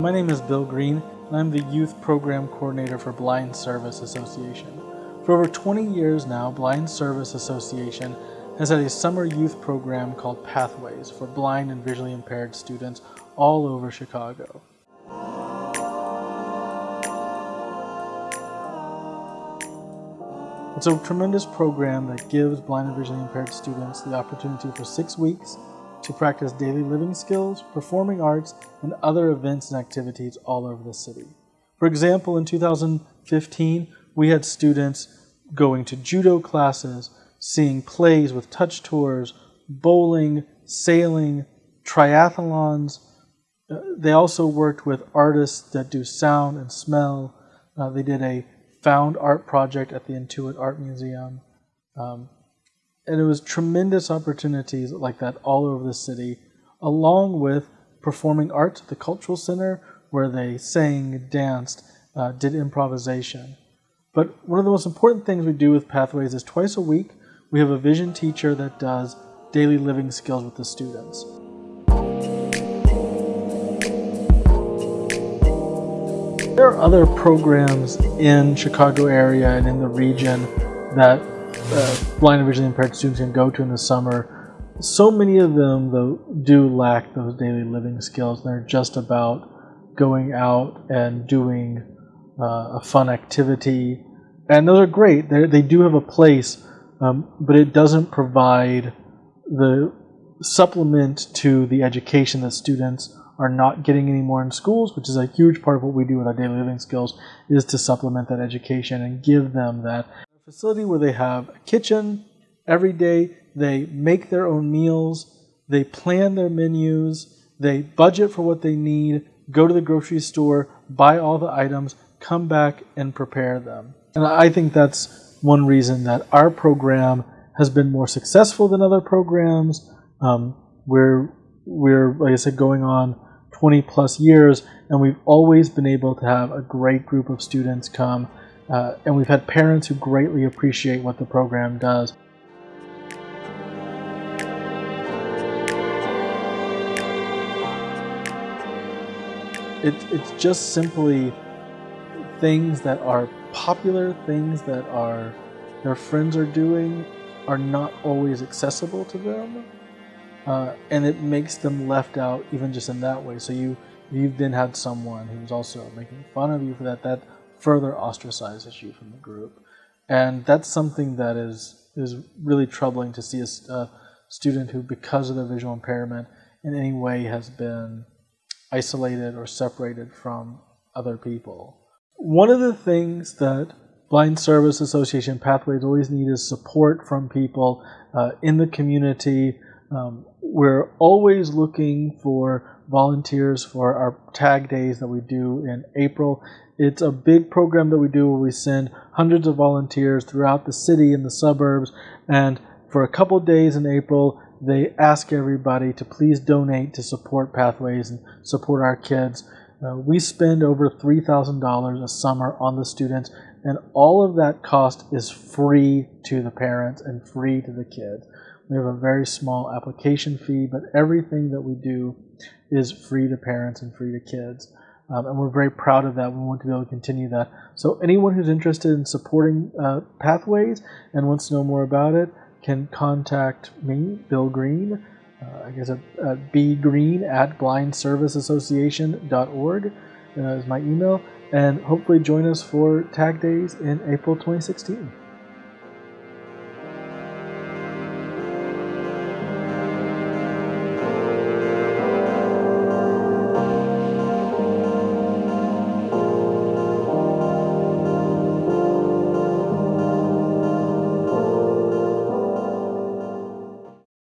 My name is Bill Green, and I'm the Youth Program Coordinator for Blind Service Association. For over 20 years now, Blind Service Association has had a summer youth program called Pathways for blind and visually impaired students all over Chicago. It's a tremendous program that gives blind and visually impaired students the opportunity for six weeks to practice daily living skills, performing arts, and other events and activities all over the city. For example, in 2015, we had students going to judo classes, seeing plays with touch tours, bowling, sailing, triathlons. Uh, they also worked with artists that do sound and smell. Uh, they did a found art project at the Intuit Art Museum. Um, and it was tremendous opportunities like that all over the city, along with performing arts at the Cultural Center, where they sang, danced, uh, did improvisation. But one of the most important things we do with Pathways is twice a week, we have a vision teacher that does daily living skills with the students. There are other programs in Chicago area and in the region that uh, blind and visually impaired students can go to in the summer. So many of them, though, do lack those daily living skills. They're just about going out and doing uh, a fun activity. And those are great. They're, they do have a place, um, but it doesn't provide the supplement to the education that students are not getting any more in schools, which is a huge part of what we do with our daily living skills, is to supplement that education and give them that facility where they have a kitchen every day, they make their own meals, they plan their menus, they budget for what they need, go to the grocery store, buy all the items, come back and prepare them. And I think that's one reason that our program has been more successful than other programs. Um, we're, we're, like I said, going on 20 plus years, and we've always been able to have a great group of students come, uh, and we've had parents who greatly appreciate what the program does. It, it's just simply things that are popular, things that are their friends are doing, are not always accessible to them uh, and it makes them left out even just in that way. So you you've then had someone who's also making fun of you for that. That further ostracizes you from the group, and that's something that is is really troubling to see a, a student who, because of their visual impairment, in any way has been isolated or separated from other people. One of the things that Blind Service Association Pathways always need is support from people uh, in the community um, we're always looking for volunteers for our tag days that we do in April. It's a big program that we do where we send hundreds of volunteers throughout the city and the suburbs. And for a couple days in April, they ask everybody to please donate to support Pathways and support our kids. Uh, we spend over $3,000 a summer on the students, and all of that cost is free to the parents and free to the kids. We have a very small application fee, but everything that we do is free to parents and free to kids. Um, and we're very proud of that. We want to be able to continue that. So anyone who's interested in supporting uh, Pathways and wants to know more about it can contact me, Bill Green. Uh, I guess at, at bgreen at blindserviceassociation.org uh, is my email. And hopefully join us for Tag Days in April 2016.